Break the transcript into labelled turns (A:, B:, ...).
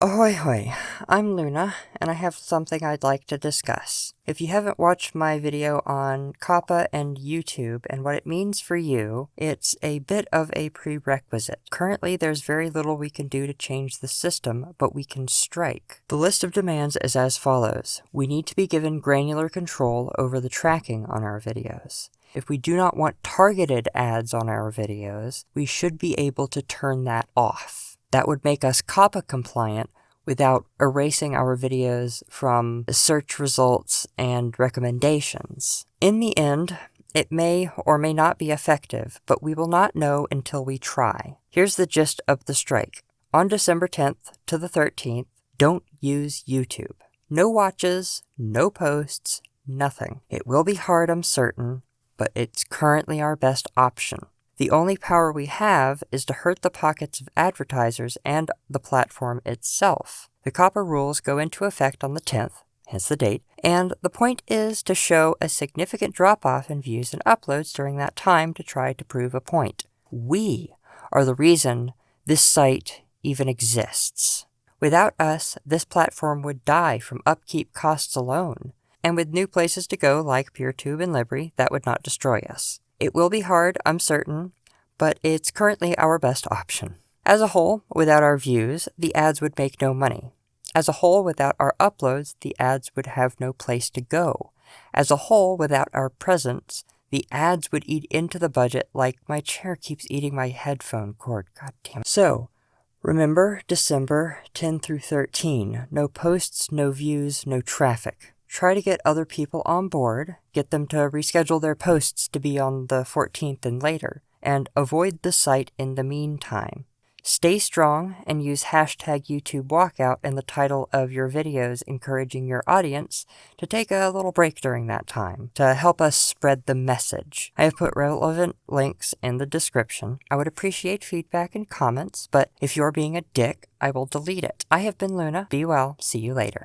A: Ahoy hoy, I'm Luna, and I have something I'd like to discuss. If you haven't watched my video on COPPA and YouTube and what it means for you, it's a bit of a prerequisite. Currently, there's very little we can do to change the system, but we can strike. The list of demands is as follows. We need to be given granular control over the tracking on our videos. If we do not want targeted ads on our videos, we should be able to turn that off. That would make us COPPA compliant without erasing our videos from search results and recommendations. In the end, it may or may not be effective, but we will not know until we try. Here's the gist of the strike. On December 10th to the 13th, don't use YouTube. No watches, no posts, nothing. It will be hard, I'm certain, but it's currently our best option. The only power we have is to hurt the pockets of advertisers and the platform itself. The COPPA rules go into effect on the 10th, hence the date, and the point is to show a significant drop-off in views and uploads during that time to try to prove a point. We are the reason this site even exists. Without us, this platform would die from upkeep costs alone, and with new places to go like PeerTube and LBRY, that would not destroy us. It will be hard, I'm certain, but it's currently our best option. As a whole, without our views, the ads would make no money. As a whole, without our uploads, the ads would have no place to go. As a whole, without our presence, the ads would eat into the budget like my chair keeps eating my headphone cord. God damn it. So, remember December 10 through 13. No posts, no views, no traffic try to get other people on board, get them to reschedule their posts to be on the 14th and later, and avoid the site in the meantime. Stay strong and use hashtag YouTube Walkout in the title of your videos, encouraging your audience to take a little break during that time to help us spread the message. I have put relevant links in the description. I would appreciate feedback and comments, but if you're being a dick, I will delete it. I have been Luna. Be well. See you later.